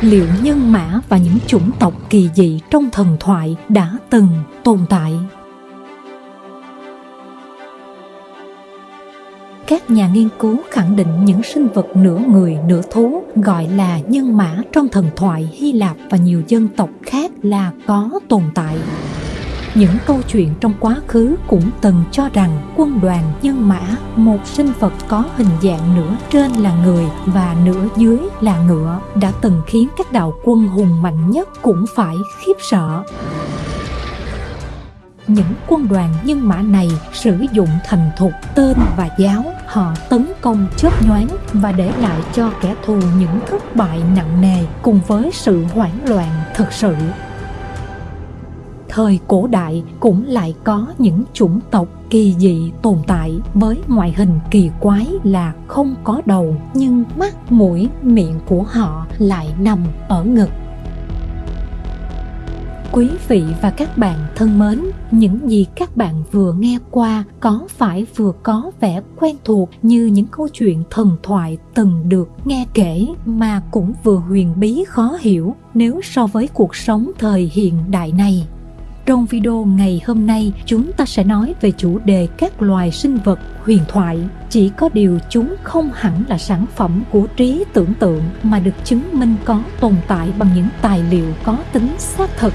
liệu nhân mã và những chủng tộc kỳ dị trong thần thoại đã từng tồn tại? Các nhà nghiên cứu khẳng định những sinh vật nửa người nửa thú gọi là nhân mã trong thần thoại hy lạp và nhiều dân tộc khác là có tồn tại những câu chuyện trong quá khứ cũng từng cho rằng quân đoàn nhân mã, một sinh vật có hình dạng nửa trên là người và nửa dưới là ngựa, đã từng khiến các đạo quân hùng mạnh nhất cũng phải khiếp sợ. Những quân đoàn nhân mã này sử dụng thành thục tên và giáo, họ tấn công chớp nhoáng và để lại cho kẻ thù những thất bại nặng nề cùng với sự hoảng loạn thực sự thời cổ đại cũng lại có những chủng tộc kỳ dị tồn tại với ngoại hình kỳ quái là không có đầu, nhưng mắt, mũi, miệng của họ lại nằm ở ngực. Quý vị và các bạn thân mến, những gì các bạn vừa nghe qua có phải vừa có vẻ quen thuộc như những câu chuyện thần thoại từng được nghe kể mà cũng vừa huyền bí khó hiểu nếu so với cuộc sống thời hiện đại này? Trong video ngày hôm nay, chúng ta sẽ nói về chủ đề các loài sinh vật huyền thoại. Chỉ có điều chúng không hẳn là sản phẩm của trí tưởng tượng mà được chứng minh có tồn tại bằng những tài liệu có tính xác thực.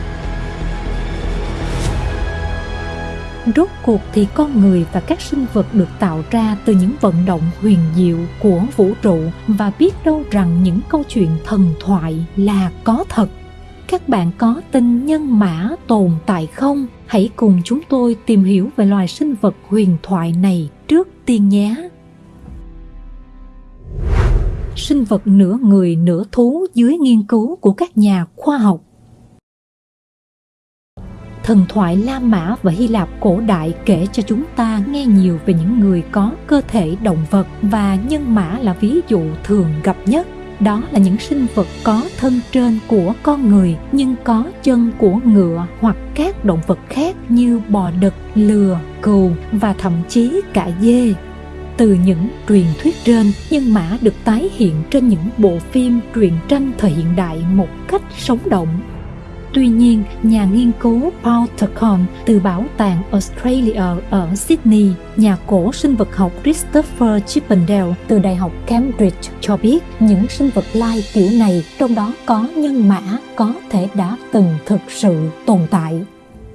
Rốt cuộc thì con người và các sinh vật được tạo ra từ những vận động huyền diệu của vũ trụ và biết đâu rằng những câu chuyện thần thoại là có thật các bạn có tin nhân mã tồn tại không? Hãy cùng chúng tôi tìm hiểu về loài sinh vật huyền thoại này trước tiên nhé. Sinh vật nửa người, nửa thú dưới nghiên cứu của các nhà khoa học Thần thoại La Mã và Hy Lạp cổ đại kể cho chúng ta nghe nhiều về những người có cơ thể động vật và nhân mã là ví dụ thường gặp nhất đó là những sinh vật có thân trên của con người nhưng có chân của ngựa hoặc các động vật khác như bò đực, lừa, cừu và thậm chí cả dê. Từ những truyền thuyết trên, nhân mã được tái hiện trên những bộ phim truyện tranh thời hiện đại một cách sống động Tuy nhiên, nhà nghiên cứu Paul Turcon từ Bảo tàng Australia ở Sydney, nhà cổ sinh vật học Christopher Chippendale từ Đại học Cambridge cho biết những sinh vật lai kiểu này trong đó có nhân mã có thể đã từng thực sự tồn tại.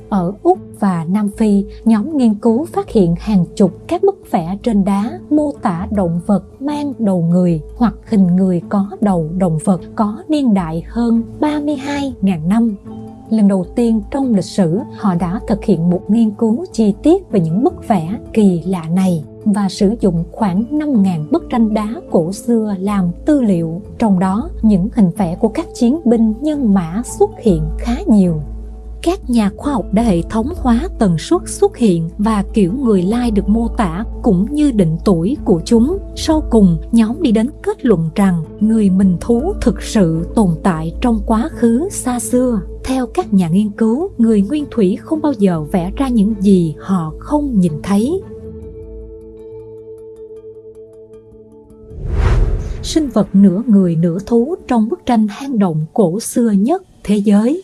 Ở Úc và Nam Phi, nhóm nghiên cứu phát hiện hàng chục các bức vẽ trên đá mô tả động vật mang đầu người hoặc hình người có đầu động vật có niên đại hơn 32.000 năm. Lần đầu tiên trong lịch sử, họ đã thực hiện một nghiên cứu chi tiết về những bức vẽ kỳ lạ này và sử dụng khoảng 5.000 bức tranh đá cổ xưa làm tư liệu. Trong đó, những hình vẽ của các chiến binh nhân mã xuất hiện khá nhiều các nhà khoa học đã hệ thống hóa tần suất xuất hiện và kiểu người lai được mô tả cũng như định tuổi của chúng. Sau cùng, nhóm đi đến kết luận rằng người mình thú thực sự tồn tại trong quá khứ xa xưa. Theo các nhà nghiên cứu, người nguyên thủy không bao giờ vẽ ra những gì họ không nhìn thấy. Sinh vật nửa người nửa thú trong bức tranh hang động cổ xưa nhất thế giới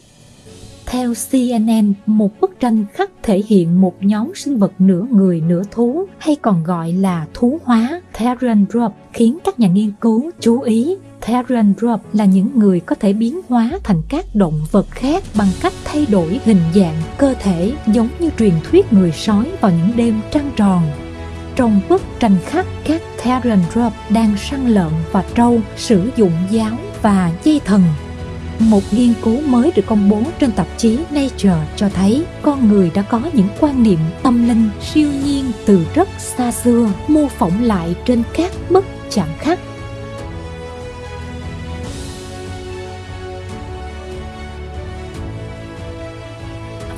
theo CNN, một bức tranh khắc thể hiện một nhóm sinh vật nửa người nửa thú hay còn gọi là thú hóa Therianthrope khiến các nhà nghiên cứu chú ý Therianthrope là những người có thể biến hóa thành các động vật khác bằng cách thay đổi hình dạng cơ thể giống như truyền thuyết người sói vào những đêm trăng tròn. Trong bức tranh khắc, các Therianthrope đang săn lợn và trâu sử dụng giáo và dây thần một nghiên cứu mới được công bố trên tạp chí Nature cho thấy con người đã có những quan niệm tâm linh siêu nhiên từ rất xa xưa, mô phỏng lại trên các bức chạm khắc.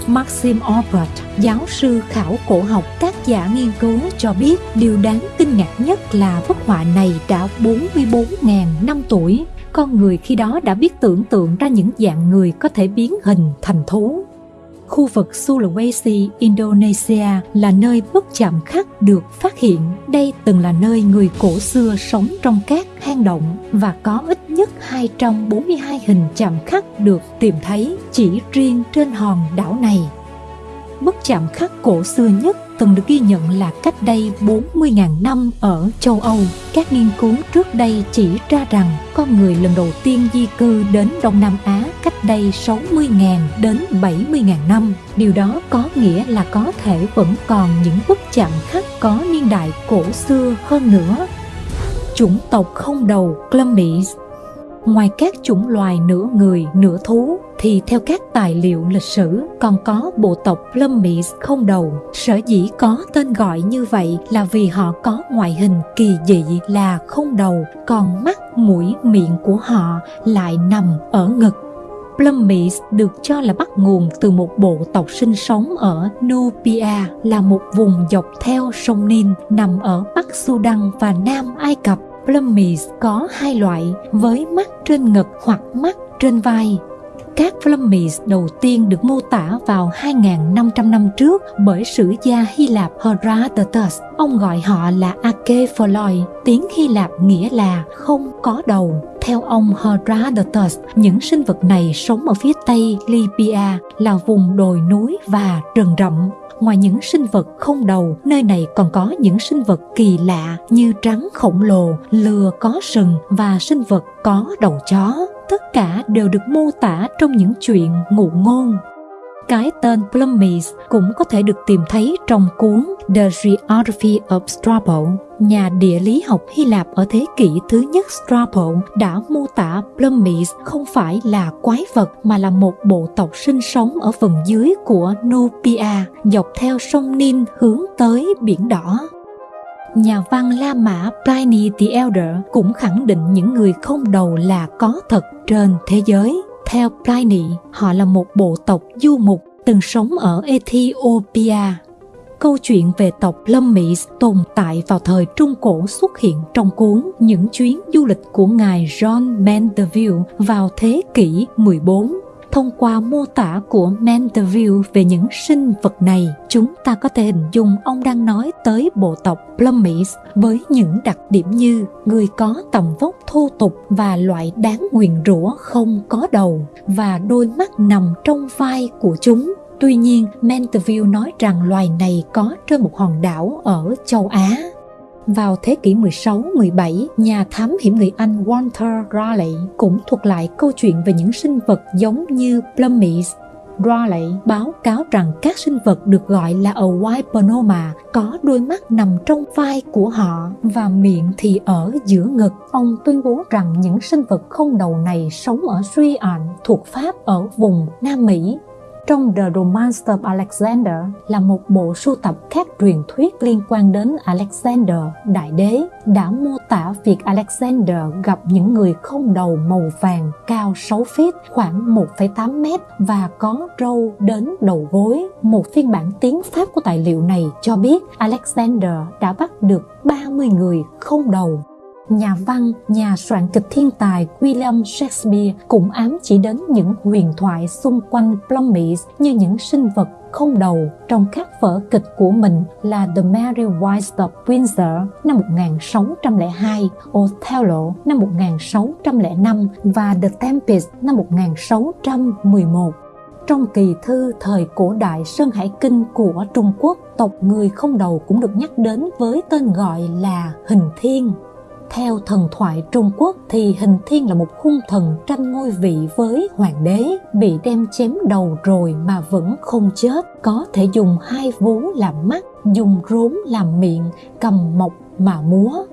Maxim Orbert, giáo sư khảo cổ học tác giả nghiên cứu cho biết điều đáng kinh ngạc nhất là bức họa này đã 44.000 năm tuổi con người khi đó đã biết tưởng tượng ra những dạng người có thể biến hình thành thú. Khu vực Sulawesi, Indonesia là nơi bức chạm khắc được phát hiện. Đây từng là nơi người cổ xưa sống trong các hang động và có ít nhất 242 hình chạm khắc được tìm thấy chỉ riêng trên hòn đảo này. Bức chạm khắc cổ xưa nhất từng được ghi nhận là cách đây 40.000 năm ở châu Âu. Các nghiên cứu trước đây chỉ ra rằng con người lần đầu tiên di cư đến Đông Nam Á cách đây 60.000 đến 70.000 năm. Điều đó có nghĩa là có thể vẫn còn những bức chạm khắc có niên đại cổ xưa hơn nữa. Chủng tộc không đầu Clumbies Ngoài các chủng loài nửa người, nửa thú, thì theo các tài liệu lịch sử còn có bộ tộc Plummies không đầu. Sở dĩ có tên gọi như vậy là vì họ có ngoại hình kỳ dị là không đầu, còn mắt, mũi, miệng của họ lại nằm ở ngực. Plummies được cho là bắt nguồn từ một bộ tộc sinh sống ở Nubia là một vùng dọc theo sông Nin nằm ở Bắc Sudan và Nam Ai Cập. Plummies có hai loại với mắt trên ngực hoặc mắt trên vai. Các Plummies đầu tiên được mô tả vào 2.500 năm trước bởi sử gia Hy Lạp Herodotus. Ông gọi họ là akephaloi, tiếng Hy Lạp nghĩa là không có đầu. Theo ông Herodotus, những sinh vật này sống ở phía tây Libya là vùng đồi núi và rừng rậm Ngoài những sinh vật không đầu, nơi này còn có những sinh vật kỳ lạ như trắng khổng lồ, lừa có sừng và sinh vật có đầu chó. Tất cả đều được mô tả trong những chuyện ngụ ngôn cái tên Plummies cũng có thể được tìm thấy trong cuốn The Geography of Strabo. Nhà địa lý học Hy Lạp ở thế kỷ thứ nhất Strabo đã mô tả Plummies không phải là quái vật mà là một bộ tộc sinh sống ở phần dưới của Nubia, dọc theo sông Nin hướng tới biển đỏ. Nhà văn La Mã Pliny the Elder cũng khẳng định những người không đầu là có thật trên thế giới. Theo Pliny, họ là một bộ tộc du mục từng sống ở Ethiopia. Câu chuyện về tộc Lâm Mỹ tồn tại vào thời Trung Cổ xuất hiện trong cuốn Những chuyến du lịch của ngài John Mandeville vào thế kỷ 14 thông qua mô tả của Mandeville về những sinh vật này, chúng ta có thể hình dung ông đang nói tới bộ tộc Plummies với những đặc điểm như người có tầm vóc thô tục và loại đáng nguyền rủa không có đầu và đôi mắt nằm trong vai của chúng. Tuy nhiên, Mandeville nói rằng loài này có trên một hòn đảo ở châu Á. Vào thế kỷ 16-17, nhà thám hiểm người Anh Walter Raleigh cũng thuật lại câu chuyện về những sinh vật giống như Plummies. Raleigh báo cáo rằng các sinh vật được gọi là Owiponoma có đôi mắt nằm trong vai của họ và miệng thì ở giữa ngực. Ông tuyên bố rằng những sinh vật không đầu này sống ở Suy-An thuộc Pháp ở vùng Nam Mỹ trong The Romance of Alexander là một bộ sưu tập các truyền thuyết liên quan đến Alexander, đại đế, đã mô tả việc Alexander gặp những người không đầu màu vàng cao 6 feet, khoảng 1,8 mét và có râu đến đầu gối. Một phiên bản tiếng Pháp của tài liệu này cho biết Alexander đã bắt được 30 người không đầu nhà văn, nhà soạn kịch thiên tài William Shakespeare cũng ám chỉ đến những huyền thoại xung quanh Plummies như những sinh vật không đầu trong các vở kịch của mình là The Merry Wives of Windsor năm 1602, Othello năm 1605 và The Tempest năm 1611. Trong kỳ thư thời cổ đại Sơn Hải Kinh của Trung Quốc, tộc người không đầu cũng được nhắc đến với tên gọi là Hình Thiên. Theo thần thoại Trung Quốc thì Hình Thiên là một hung thần tranh ngôi vị với hoàng đế, bị đem chém đầu rồi mà vẫn không chết, có thể dùng hai vú làm mắt, dùng rốn làm miệng, cầm mộc mà múa.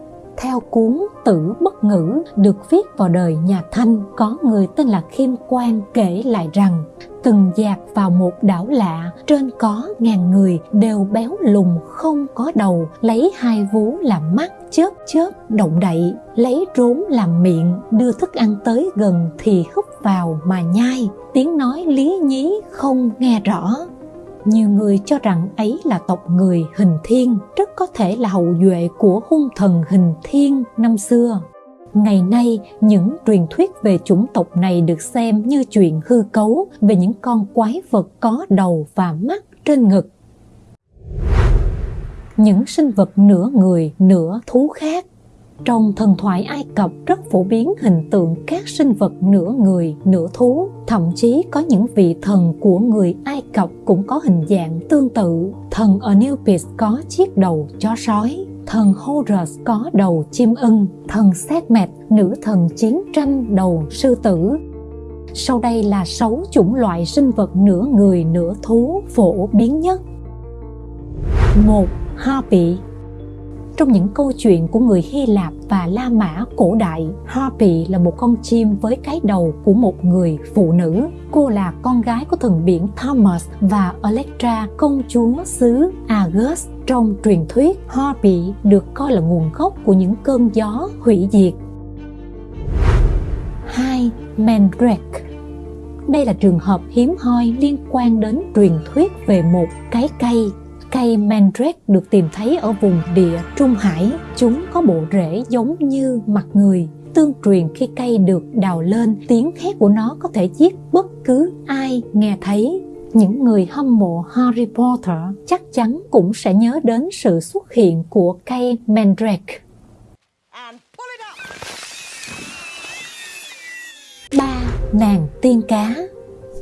Theo cuốn Tử Bất Ngữ được viết vào đời nhà Thanh, có người tên là Khiêm Quan kể lại rằng từng dạt vào một đảo lạ trên có ngàn người đều béo lùn không có đầu lấy hai vú làm mắt chớp chớp động đậy lấy rốn làm miệng đưa thức ăn tới gần thì húp vào mà nhai. Tiếng nói lý nhí không nghe rõ nhiều người cho rằng ấy là tộc người hình thiên rất có thể là hậu duệ của hung thần hình thiên năm xưa Ngày nay, những truyền thuyết về chủng tộc này được xem như chuyện hư cấu về những con quái vật có đầu và mắt trên ngực. Những sinh vật nửa người, nửa thú khác trong thần thoại Ai Cập rất phổ biến hình tượng các sinh vật nửa người, nửa thú. Thậm chí có những vị thần của người Ai Cập cũng có hình dạng tương tự. Thần Anubis có chiếc đầu chó sói, thần Horus có đầu chim ưng, thần Sekhmet, nữ thần chiến tranh đầu sư tử. Sau đây là sáu chủng loại sinh vật nửa người nửa thú phổ biến nhất. một Harpy trong những câu chuyện của người Hy Lạp và La Mã cổ đại, Harpy là một con chim với cái đầu của một người phụ nữ. Cô là con gái của thần biển Thomas và Electra, công chúa xứ Argus. Trong truyền thuyết, Harpy được coi là nguồn gốc của những cơn gió hủy diệt. 2. Mandrake đây là trường hợp hiếm hoi liên quan đến truyền thuyết về một cái cây Cây mandrake được tìm thấy ở vùng địa Trung Hải. Chúng có bộ rễ giống như mặt người. Tương truyền khi cây được đào lên, tiếng hét của nó có thể giết bất cứ ai nghe thấy. Những người hâm mộ Harry Potter chắc chắn cũng sẽ nhớ đến sự xuất hiện của cây mandrake. ba nàng tiên cá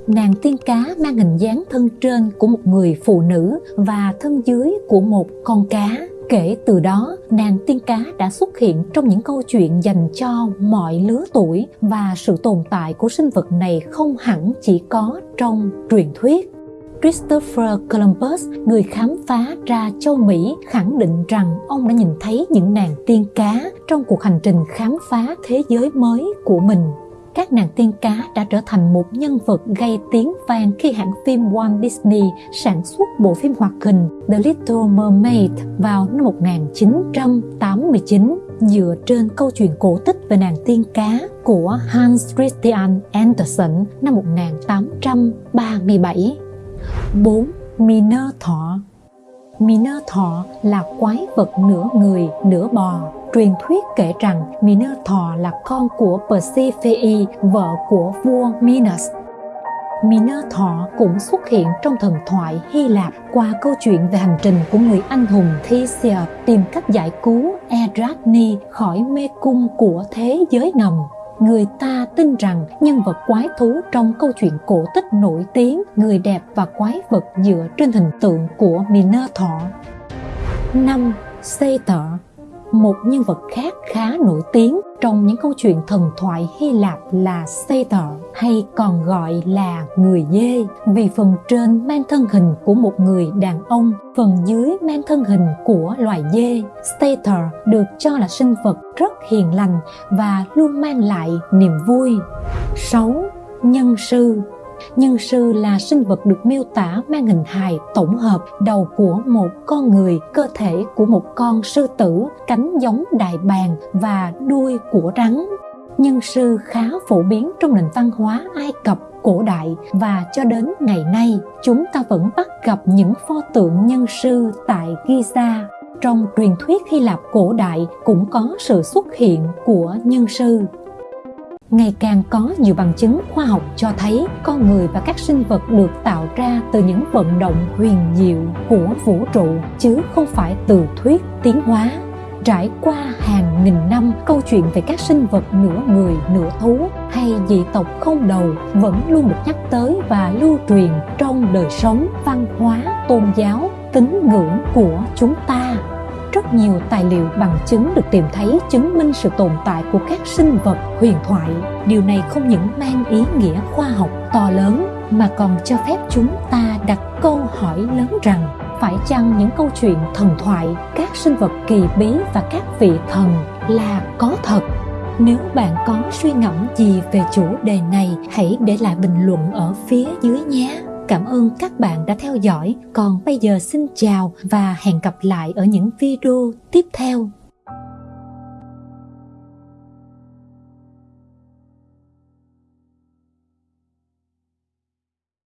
nàng tiên cá mang hình dáng thân trên của một người phụ nữ và thân dưới của một con cá. Kể từ đó nàng tiên cá đã xuất hiện trong những câu chuyện dành cho mọi lứa tuổi và sự tồn tại của sinh vật này không hẳn chỉ có trong truyền thuyết. Christopher Columbus, người khám phá ra châu Mỹ, khẳng định rằng ông đã nhìn thấy những nàng tiên cá trong cuộc hành trình khám phá thế giới mới của mình các nàng tiên cá đã trở thành một nhân vật gây tiếng vang khi hãng phim Walt Disney sản xuất bộ phim hoạt hình The Little Mermaid vào năm 1989 dựa trên câu chuyện cổ tích về nàng tiên cá của Hans Christian Andersen năm 1837. 4. Minotaur Minotaur là quái vật nửa người, nửa bò. Truyền thuyết kể rằng Minotaur là con của Persephone, vợ của vua Minos. Minotaur cũng xuất hiện trong thần thoại Hy Lạp qua câu chuyện về hành trình của người anh hùng Theseus tìm cách giải cứu Eratni khỏi mê cung của thế giới ngầm người ta tin rằng nhân vật quái thú trong câu chuyện cổ tích nổi tiếng, người đẹp và quái vật dựa trên hình tượng của Minotaur. 5. Satyr một nhân vật khác khá nổi tiếng trong những câu chuyện thần thoại Hy Lạp là Satyr hay còn gọi là người dê vì phần trên mang thân hình của một người đàn ông, phần dưới mang thân hình của loài dê. Satyr được cho là sinh vật rất hiền lành và luôn mang lại niềm vui. 6. Nhân sư Nhân sư là sinh vật được miêu tả mang hình hài tổng hợp đầu của một con người, cơ thể của một con sư tử, cánh giống đại bàng và đuôi của rắn. Nhân sư khá phổ biến trong nền văn hóa Ai Cập cổ đại và cho đến ngày nay chúng ta vẫn bắt gặp những pho tượng nhân sư tại Giza. Trong truyền thuyết Hy Lạp cổ đại cũng có sự xuất hiện của nhân sư ngày càng có nhiều bằng chứng khoa học cho thấy con người và các sinh vật được tạo ra từ những vận động huyền diệu của vũ trụ, chứ không phải từ thuyết tiến hóa. Trải qua hàng nghìn năm, câu chuyện về các sinh vật nửa người, nửa thú hay dị tộc không đầu vẫn luôn được nhắc tới và lưu truyền trong đời sống văn hóa, tôn giáo, tín ngưỡng của chúng ta rất nhiều tài liệu bằng chứng được tìm thấy chứng minh sự tồn tại của các sinh vật huyền thoại. Điều này không những mang ý nghĩa khoa học to lớn, mà còn cho phép chúng ta đặt câu hỏi lớn rằng, phải chăng những câu chuyện thần thoại, các sinh vật kỳ bí và các vị thần là có thật? Nếu bạn có suy ngẫm gì về chủ đề này, hãy để lại bình luận ở phía dưới nhé. Cảm ơn các bạn đã theo dõi. Còn bây giờ xin chào và hẹn gặp lại ở những video tiếp theo.